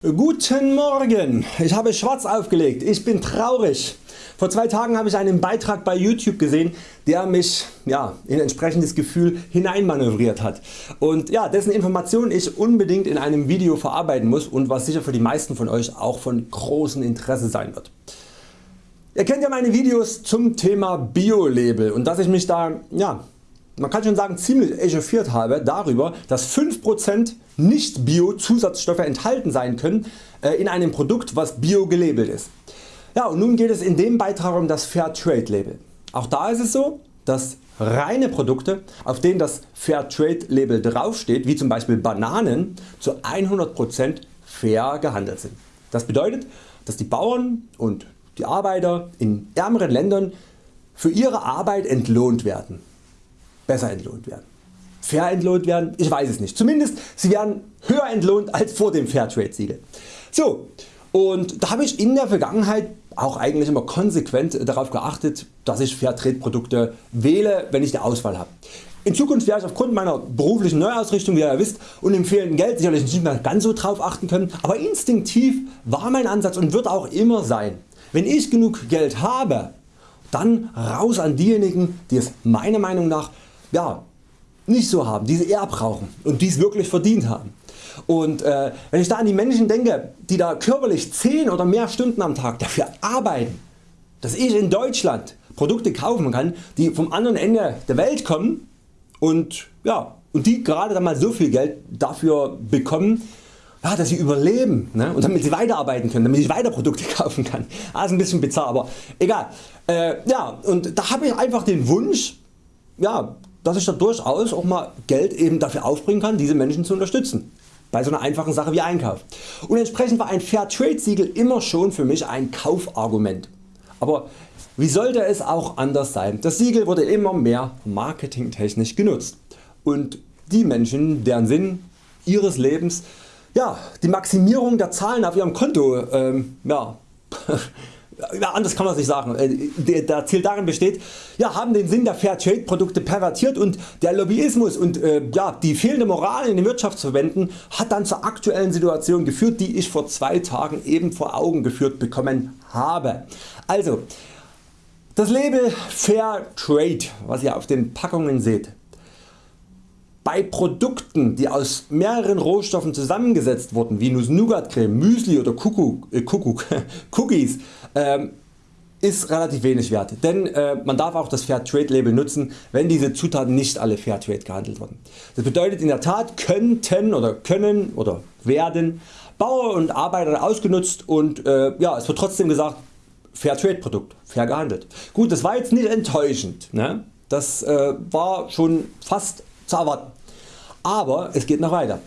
Guten Morgen, ich habe schwarz aufgelegt, ich bin traurig. Vor zwei Tagen habe ich einen Beitrag bei YouTube gesehen der mich ja, in entsprechendes Gefühl hineinmanövriert hat und ja, dessen Informationen ich unbedingt in einem Video verarbeiten muss und was sicher für die meisten von Euch auch von großem Interesse sein wird. Ihr kennt ja meine Videos zum Thema Bio-Label und dass ich mich da ja, man kann schon sagen ziemlich echauffiert habe darüber dass 5% nicht Bio Zusatzstoffe enthalten sein können äh, in einem Produkt was Bio gelabelt ist. Ja, und nun geht es in dem Beitrag um das Fairtrade Label. Auch da ist es so dass reine Produkte auf denen das Fairtrade Label draufsteht wie zum Beispiel Bananen zu 100% fair gehandelt sind. Das bedeutet dass die Bauern und die Arbeiter in ärmeren Ländern für ihre Arbeit entlohnt werden besser entlohnt werden. Fair entlohnt werden? Ich weiß es nicht. Zumindest sie werden höher entlohnt als vor dem Fairtrade Siegel. So, und da habe ich in der Vergangenheit auch eigentlich immer konsequent darauf geachtet dass ich Fairtrade Produkte wähle wenn ich die Auswahl habe. In Zukunft werde ich aufgrund meiner beruflichen Neuausrichtung wie ihr wisst und dem fehlenden Geld sicherlich nicht mehr ganz so drauf achten können, aber instinktiv war mein Ansatz und wird auch immer sein. Wenn ich genug Geld habe, dann raus an diejenigen die es meiner Meinung nach ja, nicht so haben, die sie eher brauchen und dies wirklich verdient haben. Und äh, wenn ich da an die Menschen denke die da körperlich 10 oder mehr Stunden am Tag dafür arbeiten, dass ich in Deutschland Produkte kaufen kann die vom anderen Ende der Welt kommen und, ja, und die gerade dann mal so viel Geld dafür bekommen ja, dass sie überleben ne? und damit sie weiterarbeiten können, damit ich weiter Produkte kaufen kann. Das ist ein bisschen bizarr, aber egal. Äh, ja, und da habe ich einfach den Wunsch ja, dass ich da durchaus auch mal Geld eben dafür aufbringen kann diese Menschen zu unterstützen bei so einer einfachen Sache wie Einkauf. Und entsprechend war ein Fairtrade Siegel immer schon für mich ein Kaufargument. Aber wie sollte es auch anders sein? Das Siegel wurde immer mehr marketingtechnisch genutzt und die Menschen deren Sinn ihres Lebens ja, die Maximierung der Zahlen auf ihrem Konto ähm, ja, ja, anders kann man es sagen. Äh, der Ziel darin besteht, ja, haben den Sinn der Fairtrade Produkte pervertiert und der Lobbyismus und äh, ja, die fehlende Moral in den Wirtschaftsverbänden hat dann zur aktuellen Situation geführt, die ich vor zwei Tagen eben vor Augen geführt bekommen habe. Also, das Label Fairtrade, was ihr auf den Packungen seht, bei Produkten die aus mehreren Rohstoffen zusammengesetzt wurden wie Nuss-Nougat-Creme, Müsli oder Kuckuck, äh, Cookies ähm, ist relativ wenig wert, denn äh, man darf auch das Fairtrade Label nutzen wenn diese Zutaten nicht alle Fairtrade gehandelt wurden. Das bedeutet in der Tat könnten oder können oder werden Bauer und Arbeiter ausgenutzt und äh, ja, es wird trotzdem gesagt Fairtrade Produkt, fair gehandelt. Gut das war jetzt nicht enttäuschend, ne? das äh, war schon fast zu erwarten. Aber es geht noch weiter.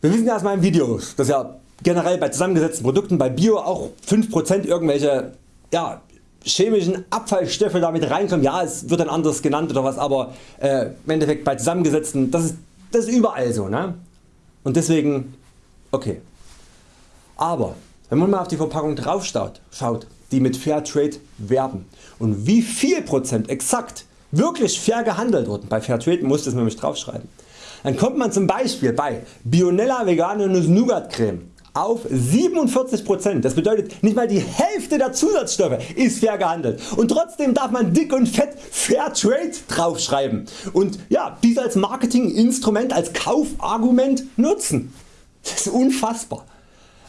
Wir wissen ja aus meinen Videos, dass ja generell bei zusammengesetzten Produkten bei Bio auch 5% irgendwelche ja, chemischen Abfallstoffe damit reinkommen. Ja es wird dann anders genannt oder was, aber äh, im Endeffekt bei zusammengesetzten das ist, das ist überall so. Ne? Und deswegen okay. Aber wenn man mal auf die Verpackung drauf schaut, die mit Fairtrade werben und wie viel Prozent exakt wirklich fair gehandelt wurden, bei Fairtrade muss das nämlich draufschreiben, dann kommt man zum Beispiel bei Bionella vegane Nuss Nougat Creme auf 47%. Das bedeutet nicht mal die Hälfte der Zusatzstoffe ist fair gehandelt und trotzdem darf man dick und fett Fairtrade draufschreiben und ja, dies als Marketinginstrument, als Kaufargument nutzen. Das ist unfassbar.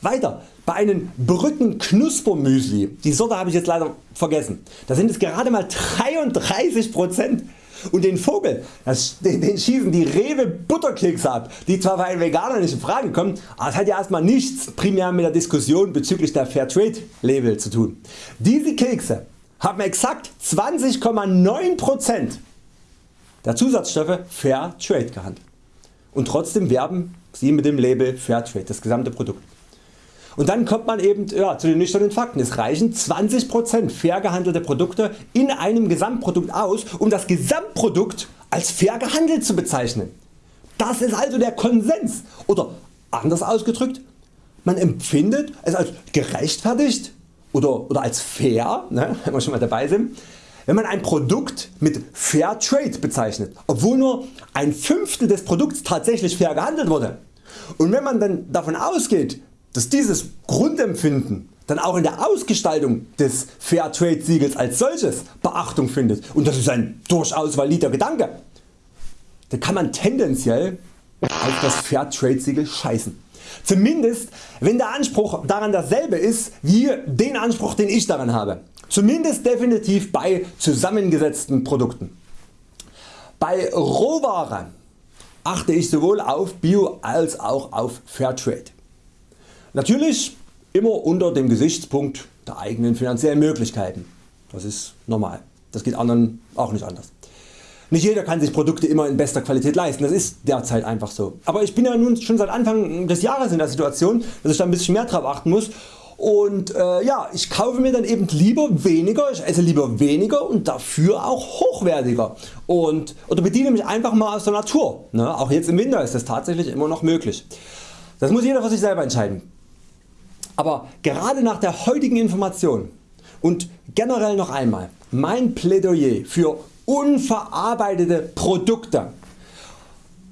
Weiter. Bei einem Brückenknuspermüsli, die Sorte habe ich jetzt leider vergessen, da sind es gerade mal 33% und den Vogel das, den, den schießen die Rewe Butterkekse ab, die zwar für einen Veganer nicht in Frage kommen, aber es hat ja erstmal nichts primär mit der Diskussion bezüglich der Fairtrade Label zu tun. Diese Kekse haben exakt 20,9% der Zusatzstoffe Fairtrade gehandelt. Und trotzdem werben sie mit dem Label Fairtrade, das gesamte Produkt. Und dann kommt man eben ja, zu den nüchternen Fakten. Es reichen 20% fair gehandelte Produkte in einem Gesamtprodukt aus um das Gesamtprodukt als fair gehandelt zu bezeichnen. Das ist also der Konsens oder anders ausgedrückt man empfindet es als gerechtfertigt oder, oder als fair, ne, wenn wir schon mal dabei sind, wenn man ein Produkt mit Fair Trade bezeichnet, obwohl nur ein Fünftel des Produkts tatsächlich fair gehandelt wurde Und wenn man dann davon ausgeht, dass dieses Grundempfinden dann auch in der Ausgestaltung des Fairtrade Siegels als solches Beachtung findet und das ist ein durchaus valider Gedanke, dann kann man tendenziell auf das Fairtrade Siegel scheißen. Zumindest wenn der Anspruch daran dasselbe ist wie den Anspruch den ich daran habe. Zumindest definitiv bei zusammengesetzten Produkten. Bei Rohware achte ich sowohl auf Bio als auch auf Fairtrade. Natürlich immer unter dem Gesichtspunkt der eigenen finanziellen Möglichkeiten. Das ist normal. Das geht anderen auch nicht anders. Nicht jeder kann sich Produkte immer in bester Qualität leisten, das ist derzeit einfach so. Aber ich bin ja nun schon seit Anfang des Jahres in der Situation, dass ich da ein bisschen mehr drauf achten muss und äh, ja, ich kaufe mir dann eben lieber weniger, ich esse lieber weniger und dafür auch hochwertiger und, oder bediene mich einfach mal aus der Natur. Ne? Auch jetzt im Winter ist das tatsächlich immer noch möglich. Das muss jeder für sich selber entscheiden. Aber gerade nach der heutigen Information und generell noch einmal mein Plädoyer für unverarbeitete Produkte.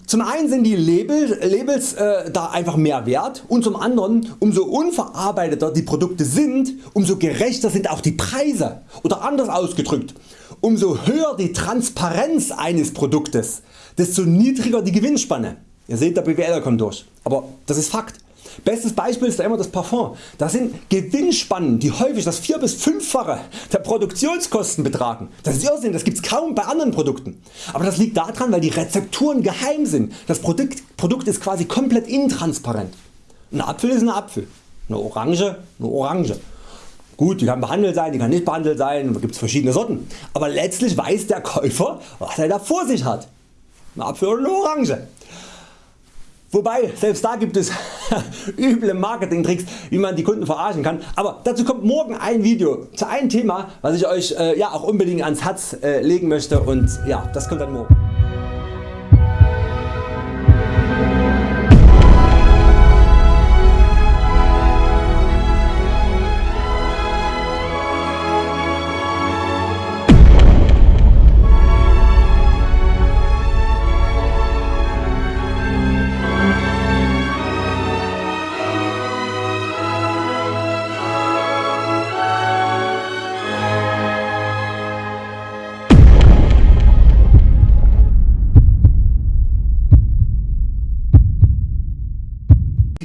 Zum einen sind die Labels, Labels äh, da einfach mehr wert und zum anderen umso unverarbeiteter die Produkte sind, umso gerechter sind auch die Preise oder anders ausgedrückt, umso höher die Transparenz eines Produktes, desto niedriger die Gewinnspanne. Ihr seht der BWLer kommt durch, aber das ist Fakt. Bestes Beispiel ist da immer das Parfum. Das sind Gewinnspannen die häufig das 4 bis 5fache der Produktionskosten betragen. Das ist Irrsinn, das gibt es kaum bei anderen Produkten. Aber das liegt daran weil die Rezepturen geheim sind. Das Produkt, Produkt ist quasi komplett intransparent. Ein Apfel ist ein Apfel, eine Orange eine Orange. Gut, die kann behandelt sein, die kann nicht behandelt sein, da gibt es verschiedene Sorten. Aber letztlich weiß der Käufer was er da vor sich hat. Ein Apfel oder eine Orange. Wobei selbst da gibt es üble Marketingtricks wie man die Kunden verarschen kann, aber dazu kommt morgen ein Video zu einem Thema was ich Euch äh, ja, auch unbedingt ans Herz äh, legen möchte und ja, das kommt dann morgen.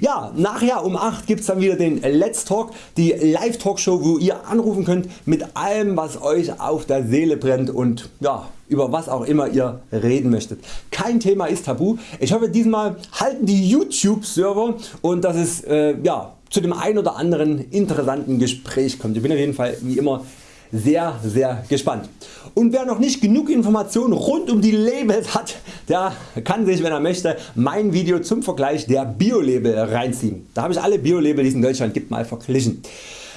Ja, nachher um 8 gibt's dann wieder den Let's Talk, die Live Talkshow wo ihr anrufen könnt mit allem was Euch auf der Seele brennt und ja, über was auch immer ihr reden möchtet. Kein Thema ist tabu. Ich hoffe diesmal halten die YouTube Server und dass es äh, ja, zu dem ein oder anderen interessanten Gespräch kommt. Ich bin auf jeden Fall wie immer sehr sehr gespannt. Und wer noch nicht genug Informationen rund um die Labels hat, der kann sich wenn er möchte mein Video zum Vergleich der Bio-Label reinziehen. Da habe ich alle Bio-Label die es in Deutschland gibt mal verglichen.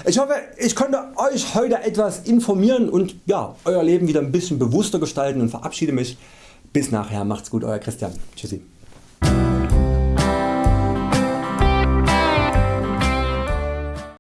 Ich hoffe ich konnte Euch heute etwas informieren und ja, Euer Leben wieder ein bisschen bewusster gestalten und verabschiede mich. Bis nachher, macht's gut Euer Christian. Tschüssi.